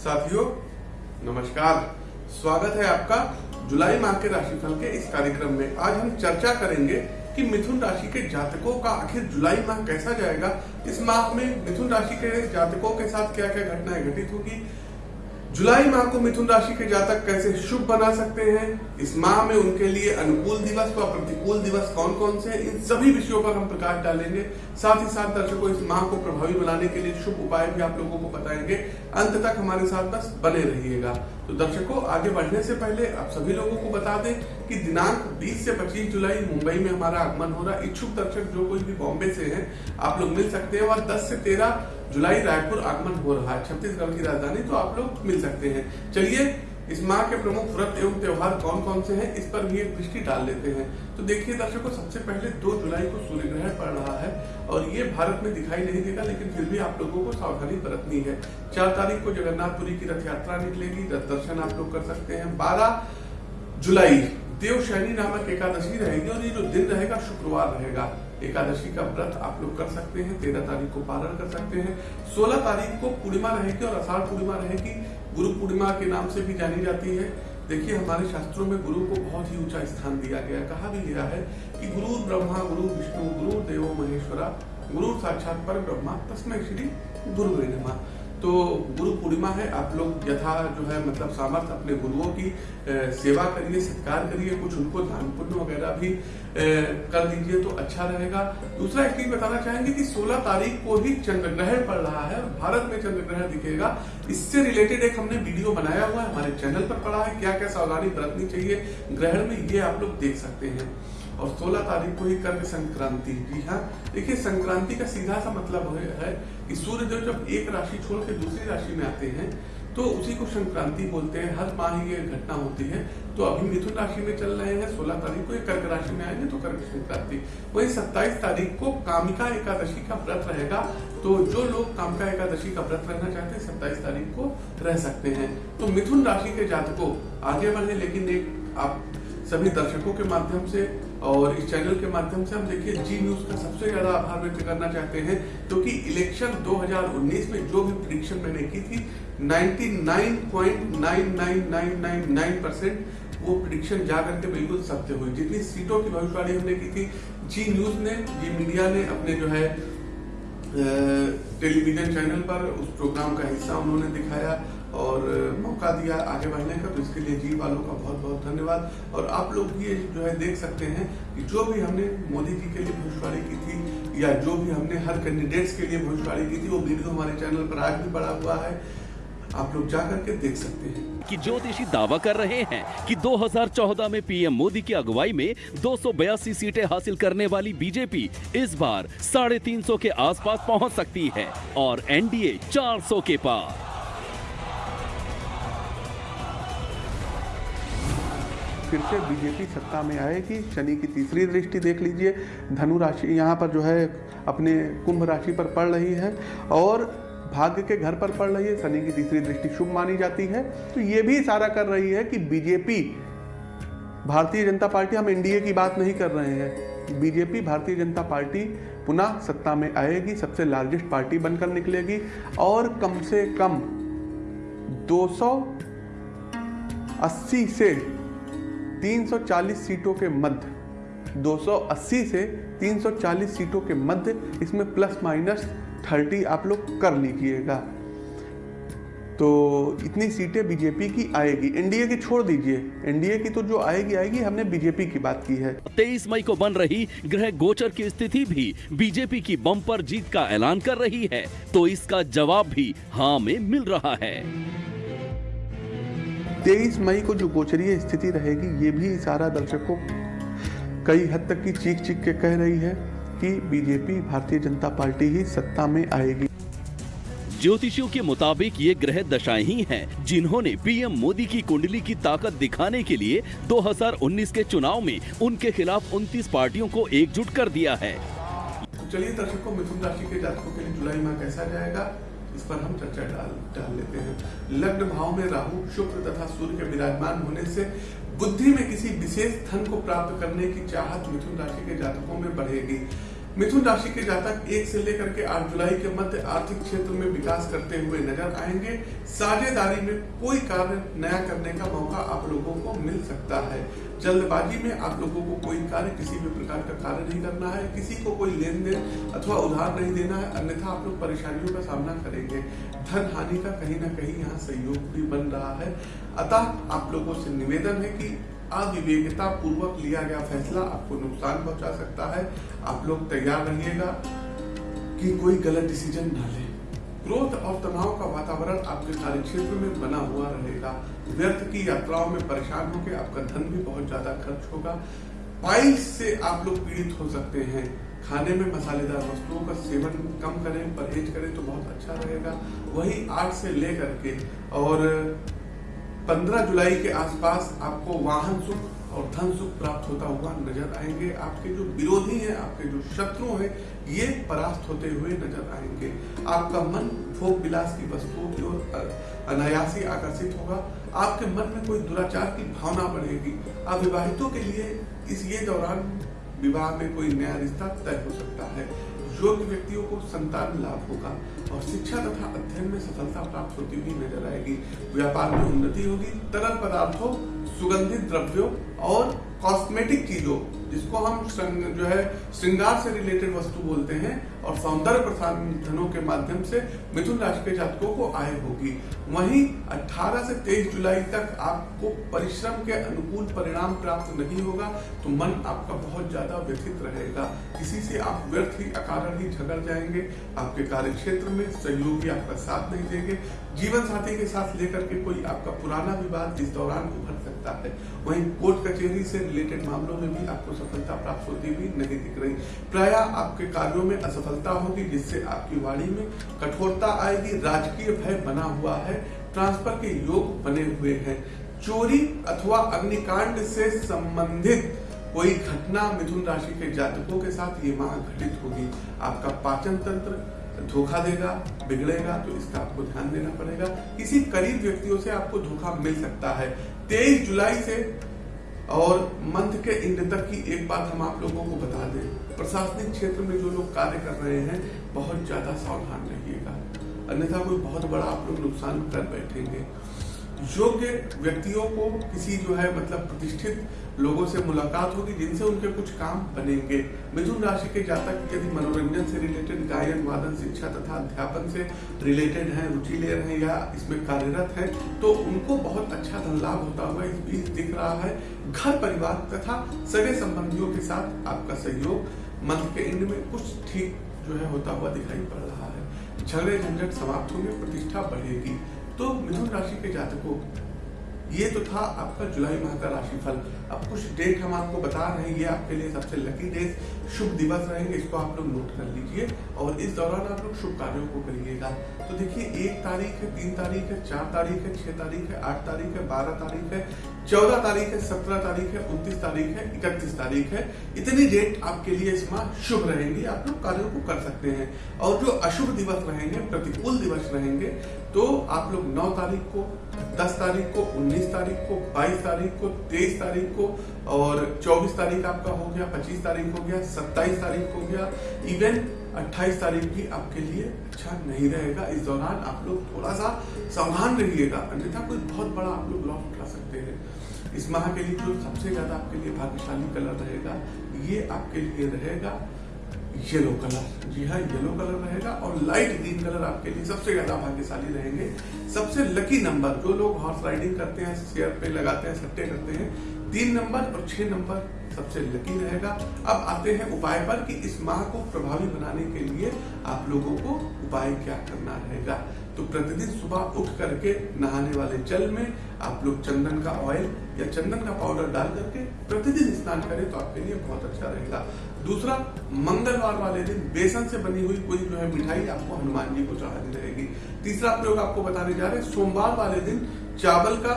साथियों, नमस्कार। स्वागत है आपका जुलाई माह के राशिफल के इस कार्यक्रम में। आज हम चर्चा करेंगे कि मिथुन राशि के जातकों का आखिर जुलाई माह कैसा जाएगा। इस माह में मिथुन राशि के जातकों के साथ क्या क्या घटनाएँ घटित होगी जुलाई माह को मिथुन राशि के जातक कैसे शुभ बना सकते हैं? इस माह में उनके लिए अनुकूल दिवस व प्रतिकूल दिवस कौन कौन से हैं? इन सभी विषयों पर हम प्रकाश डालेंगे। साथ ही साथ दर्शकों, इस माह को प्रभावी बनाने के लिए शुभ उपाय भी आप लोगों को बताएँगे। अंत तक हमारे साथ बस बने रहिएगा। तो दर्शकों, आगे बढ़ने से पहले आप सभी लोगों को बता दें कि दिनांक 20 से 25 जुलाई मुंबई में हमारा आगमन हो रहा है। इच्छुक दर्शक जो कोई भी बॉम्बे से हैं, आप लोग मिल सकते हैं और 10 से 13 जुलाई रायपुर आगमन हो रहा है। छत्तीसगढ़ की राजधानी तो आप लोग मिल सकते हैं। चलिए इस माह के प्रमुख व्रत एवं त्योहार कौन कौन से हैं? इस पर भी एक दृष्टि डाल लेते हैं। तो देखिए दर्शकों, सबसे पहले 2 जुलाई को सूर्य ग्रहण पड़ रहा है और ये भारत में दिखाई नहीं देगा, लेकिन फिर भी आप लोगों को सावधानी बरतनी है। चार तारीख को जगन्नाथपुरी की रथ यात्रा निकलेगी, रथ दर्शन आप लोग कर सकते हैं। बारह जुलाई देव शैनी नामक एकादशी रहेगी और ये जो दिन रहेगा, शुक्रवार रहेगा। एकादशी का व्रत आप लोग कर सकते हैं, तेरह तारीख को पारण कर सकते हैं। सोलह तारीख को पूर्णिमा रहेगी और अषाढ़ पूर्णिमा रहेगी। गुरु पूर्णिमा के नाम से भी जानी जाती है। देखिए, हमारे शास्त्रों में गुरु को बहुत ही ऊँचा स्थान दिया गया कहा भी गया है कि गुरु ब्रह्मा, गुरु विष्णु, गुरु देवो महेश्वरा, गुरु साक्षात पर ब्रह्मा तस्मय श्री गुरु तो गुरु पूर्णिमा है, आप लोग यथा जो है मतलब सामर्थ्य अपने गुरुओं की सेवा करिए, सत्कार करिए, कुछ उनको दान पुण्य वगैरह भी कर दीजिए तो अच्छा रहेगा। दूसरा एक चीज़ बताना चाहेंगे कि 16 तारीख को ही चंद्र ग्रहण पड़ रहा है भारत में चंद्र ग्रहण दिखेगा। इससे रिलेटेड एक हमने वीडियो बनाया हुआ है, हमारे चैनल पर पड़ा है क्या क्या सावधानी बरतनी चाहिए, ग्रहण में ये आप लोग देख सकते हैं। और 16 तारीख को ही कर्क संक्रांति जी हाँ। देखिए, संक्रांति का सीधा सा मतलब है कि सूर्य देव जब एक राशि छोड़ के दूसरी राशि में आते हैं तो उसी को संक्रांति बोलते हैं। हर माह ये घटना होती है। तो अभी मिथुन राशि में चल रहे हैं 16 तारीख को ये कर्क राशि में आएँगे तो कर्क संक्रांति। वही 27 तारीख को कामिका एकादशी का व्रत रहेगा। तो जो लोग कामिका एकादशी का व्रत रहना चाहते हैं, सत्ताईस तारीख को रह सकते हैं। तो मिथुन राशि के जातकों, आगे बढ़े, लेकिन एक आप सभी दर्शकों के माध्यम से और इस चैनल के माध्यम से हम देखिए जी न्यूज़ का सबसे ज़्यादा आभार व्यक्त करना चाहते हैं, क्योंकि तो इलेक्शन 2019 में जो भी प्रिडिक्शन मैंने की थी 99.99999 परसेंट वो प्रिडिक्शन जा करके बिल्कुल सत्य हुई। जितनी सीटों की भविष्यवाणी हमने की थी जी न्यूज़ ने जी मीडिया ने अपने जो है टेलीविज़न चैनल पर उस प्रोग्राम का हिस्सा उन्होंने दिखाया। और मौका दिया आगे बढ़ने का तो इसके लिए जी वालों का बहुत बहुत धन्यवाद। और आप लोग भी जो है देख सकते हैं कि जो भी हमने मोदी जी के लिए भविष्यवाणी की थी, या जो भी हमने हर कैंडिडेट्स के लिए भविष्यवाणी की थी, वो वीडियो हमारे चैनल पर आज भी पड़ा हुआ है। आप लोग जा करके देख सकते हैं। कि ज्योतिषी दावा कर रहे हैं कि 2014 में पीएम मोदी की अगुवाई में दो सौ बयासी सीटें हासिल करने वाली बीजेपी इस बार साढ़े तीन के आसपास पहुँच सकती है और एनडीए 400 के पार। फिर से बीजेपी सत्ता में आएगी। शनि की तीसरी दृष्टि देख लीजिए। धनु राशि यहाँ पर जो है अपने कुंभ राशि पर पड़ रही है और भाग्य के घर पर पड़ रही है। शनि की तीसरी दृष्टि शुभ मानी जाती है। तो ये भी इशारा कर रही है कि बीजेपी, भारतीय जनता पार्टी, हम एनडीए की बात नहीं कर रहे हैं। बीजेपी, भारतीय जनता पार्टी पुनः सत्ता में आएगी। सबसे लार्जेस्ट पार्टी बनकर निकलेगी और कम से कम 280 से 340 सीटों के मध्य 280 से 340 सीटों के मध्य, इसमें प्लस माइनस 30 आप लोग कर लीजिएगा। तो इतनी सीटें बीजेपी की आएगी। एनडीए की छोड़ दीजिए। एनडीए की तो जो आएगी आएगी। हमने बीजेपी की बात की है। तेईस मई को बन रही ग्रह गोचर की स्थिति भी बीजेपी की बम्पर जीत का ऐलान कर रही है। तो इसका जवाब भी हाँ में मिल रहा है। तेईस मई को जो गोचरीय स्थिति रहेगी ये भी सारा दर्शकों कई हद तक की चीख चीख के कह रही है कि बीजेपी भारतीय जनता पार्टी ही सत्ता में आएगी। ज्योतिषियों के मुताबिक ये ग्रह दशाएँ ही हैं जिन्होंने पीएम मोदी की कुंडली की ताकत दिखाने के लिए 2019 के चुनाव में उनके खिलाफ 29 पार्टियों को एकजुट कर दिया है। चलिए दर्शकों मिथुन राशि के जातकों के लिए जुलाई माह कैसा जाएगा? इस पर हम चर्चा डाल डाल लेते हैं। लग्न भाव में राहु, शुक्र तथा सूर्य के विराजमान होने से बुद्धि में किसी विशेष धन को प्राप्त करने की चाहत मिथुन राशि के जातकों में बढ़ेगी। मिथुन राशि के जातक एक से लेकर के आठ जुलाई के मध्य आर्थिक क्षेत्र में विकास करते हुए नज़र आएँगे। साझेदारी में कोई कार्य नया करने का मौका आप लोगों को मिल सकता है। जल्दबाजी में आप लोगों को कोई कार्य किसी भी प्रकार का कार्य नहीं करना है। किसी को कोई लेन देन अथवा उधार नहीं देना है। अन्यथा आप लोग परेशानियों का सामना करेंगे। धन हानि का कहीं ना कहीं यहाँ सहयोग भी बन रहा है। अतः आप लोगों से निवेदन है कि अविवेकता पूर्वक लिया गया फैसला आपको नुकसान पहुँचा सकता है। आप लोग तैयार रहिएगा कि कोई गलत डिसीज़न ना ले। क्रोध और तनाव का वातावरण आपके कार्य क्षेत्र में बना हुआ रहेगा। व्यर्थ की यात्राओं में परेशान होकर आपका धन भी बहुत ज़्यादा खर्च होगा। पाइल्स से आप लोग पीड़ित हो सकते हैं। खाने में मसालेदार वस्तुओं का सेवन कम करें, परहेज करें तो बहुत अच्छा रहेगा। वही आठ से लेकर के और 15 जुलाई के आसपास आपको वाहन सुख और धन सुख प्राप्त होता हुआ नज़र आएँगे। आपके जो विरोधी हैं, आपके जो शत्रु हैं, ये परास्त होते हुए नज़र आएँगे। आपका मन भोग विलास की वस्तुओं की ओर अनायासी आकर्षित होगा। आपके मन में कोई दुराचार की भावना बढ़ेगी। अविवाहितों के लिए इस, ये दौरान विवाह में कोई नया रिश्ता तय हो सकता है। योग्य व्यक्तियों को संतान लाभ होगा और शिक्षा तथा अध्ययन में सफलता प्राप्त होती हुई नज़र आएगी। व्यापार में उन्नति होगी, तरल पदार्थों, सुगंधित द्रव्यों और कॉस्मेटिक चीज़ों, जिसको हम जो है, श्रृंगार से रिलेटेड वस्तु बोलते हैं और सौंदर्य प्रसाधनों के माध्यम से मिथुन राशि के जातकों को आय होगी। वहीं 18 से 23 जुलाई तक आपको परिश्रम के अनुकूल परिणाम प्राप्त नहीं होगा तो मन आपका बहुत ज़्यादा व्यथित रहेगा। किसी से आप व्यर्थ ही, अकारण ही झगड़ जाएँगे। आपके कार्य क्षेत्र में सहयोगी आपका साथ नहीं देंगे। जीवन साथी के साथ लेकर के कोई आपका पुराना विवाद इस दौरान उभर सकता है। वहीं कोर्ट कचहरी से रिलेटेड मामलों में भी आपको सफलता प्राप्त होती हुई नहीं दिख रही। प्राय आपके कार्यों में असफलता होगी, जिससे आपकी वाणी में कठोरता आएगी। राजकीय भय बना हुआ है। ट्रांसफ़र के योग बने हुए हैं। चोरी अथवा अग्निकांड से संबंधित कोई घटना मिथुन राशि के जातकों के साथ ये माह घटित होगी। आपका पाचन तंत्र धोखा देगा, बिगड़ेगा तो इसका आपको ध्यान देना पड़ेगा। किसी करीब व्यक्तियों से आपको धोखा मिल सकता है। तेईस जुलाई से और मंथ के इंड तक की एक बात हम आप लोगों को बता दें। प्रशासनिक क्षेत्र में जो लोग कार्य कर रहे हैं, बहुत ज़्यादा सावधान रहिएगा। अन्यथा कोई बहुत बड़ा आप लोग नुकसान कर बैठेंगे। योग्य व्यक्तियों को किसी जो है मतलब प्रतिष्ठित लोगों से मुलाकात होगी, जिनसे उनके कुछ काम बनेंगे। मिथुन राशि के जातक यदि मनोरंजन से रिलेटेड गायन, वादन, शिक्षा तथा अध्यापन से रिलेटेड हैं, रुचि ले रहे हैं या इसमें कार्यरत हैं तो उनको बहुत अच्छा धन लाभ होता हुआ इस बीच दिख रहा है घर परिवार तथा सगे संबंधियों के साथ आपका सहयोग। मंथ के एंड में कुछ ठीक जो है होता हुआ दिखाई पड़ रहा है। झगड़े, झंझट समाप्त होंगे, प्रतिष्ठा बढ़ेगी। तो मिथुन राशि के जातकों, ये तो था आपका जुलाई माह का राशिफल। अब कुछ डेट हम आपको बता रहे हैं, ये आपके लिए सबसे लकी डेट शुभ दिवस रहेंगे, इसको आप लोग नोट कर लीजिए और इस दौरान आप लोग शुभ कार्यों को करिएगा। तो देखिए, एक तारीख है, तीन तारीख है, चार तारीख है, छह तारीख है, आठ तारीख है, बारह तारीख है चौदह तारीख है, सत्रह तारीख है, उनतीस तारीख है, इकतीस तारीख है। इतनी डेट आपके लिए इस माह शुभ रहेंगी, आप लोग कार्यों को कर सकते हैं। और जो अशुभ दिवस रहेंगे, प्रतिकूल दिवस रहेंगे तो आप लोग नौ तारीख को, दस तारीख को, उन्नीस तारीख को, बाईस तारीख को, तेईस तारीख को, और चौबीस तारीख आपका हो गया, पच्चीस तारीख हो गया, सत्ताईस तारीख हो गया। इवन 28 तारीख भी आपके लिए अच्छा नहीं रहेगा। इस दौरान आप लोग थोड़ा सा सावधान रहिएगा। अन्यथा कोई बहुत बड़ा आप लोग लॉस उठा सकते हैं। इस माह के लिए जो सबसे ज़्यादा आपके लिए भाग्यशाली कलर रहेगा, ये आपके लिए रहेगा येलो कलर जी हाँ येलो कलर रहेगा और लाइट ग्रीन कलर आपके लिए सबसे ज़्यादा भाग्यशाली रहेंगे। सबसे लकी नंबर जो लोग हॉर्स राइडिंग करते हैं, शेयर पे लगाते हैं, सट्टे करते हैं, तीन नंबर और छह नंबर सबसे लकी रहेगा। अब आते हैं उपाय पर कि इस माह को प्रभावी बनाने के लिए आप लोगों को उपाय क्या करना रहेगा। तो प्रतिदिन सुबह उठ करके नहाने वाले जल में आप लोग चंदन का ऑयल या चंदन का पाउडर डाल करके प्रतिदिन स्नान करें तो आपके लिए बहुत अच्छा रहेगा। दूसरा, मंगलवार वाले दिन बेसन से बनी हुई कोई जो है मिठाई आपको हनुमान जी को चढ़ानी रहेगी। तीसरा प्रयोग आपको बताने जा रहे हैं, सोमवार वाले दिन चावल का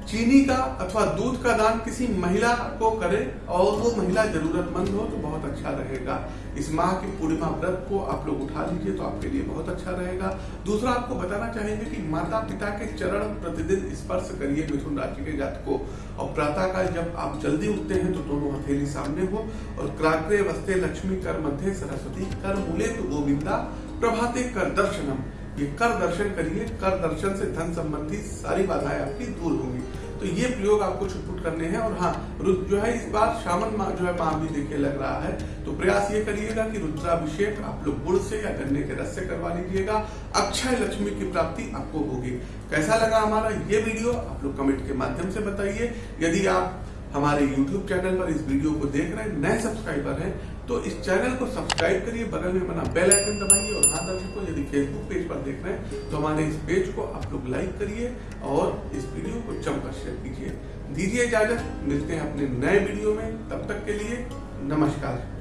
चीनी का अथवा दूध का दान किसी महिला को करें और वो महिला जरूरतमंद हो तो बहुत अच्छा रहेगा। इस माह की पूर्णिमा व्रत को आप लोग उठा लीजिए तो आपके लिए बहुत अच्छा रहेगा। दूसरा आपको बताना चाहेंगे कि माता पिता के चरण प्रतिदिन स्पर्श करिए मिथुन राशि के जात को और प्रातः काल जब आप जल्दी उठते हैं तो दोनों हथेली सामने हो और क्राग्रे वस्ते लक्ष्मी कर मध्य सरस्वती कर मूले तो गोविंदा प्रभाते कर दर्शनम। ये कर दर्शन करिए, कर दर्शन से धन संबंधी सारी बाधाएँ आपकी दूर होंगी। तो ये प्रयोग आपको छुटपुट करने हैं और हाँ रुद्र जो है इस बार शामन माह जो है माह भी देखिए लग रहा है। तो प्रयास ये करिएगा कि रुद्राभिषेक आप लोग गुड़ से या गन्ने के रस से करवा लीजिएगा। अक्षय लक्ष्मी की प्राप्ति आपको होगी। कैसा लगा हमारा ये वीडियो? आप लोग कमेंट के माध्यम से बताइए। यदि आप हमारे YouTube चैनल पर इस वीडियो को देख रहे हैं, नए सब्सक्राइबर हैं तो इस चैनल को सब्सक्राइब करिए, बगल में बना बेल आइकन दबाइए और हाँ। दर्शकों यदि फेसबुक पेज पर देख रहे हैं तो हमारे इस पेज को आप लोग लाइक करिए और इस वीडियो को जमकर शेयर कीजिए। दीजिए इजाज़त, मिलते हैं अपने नए वीडियो में। तब तक के लिए नमस्कार।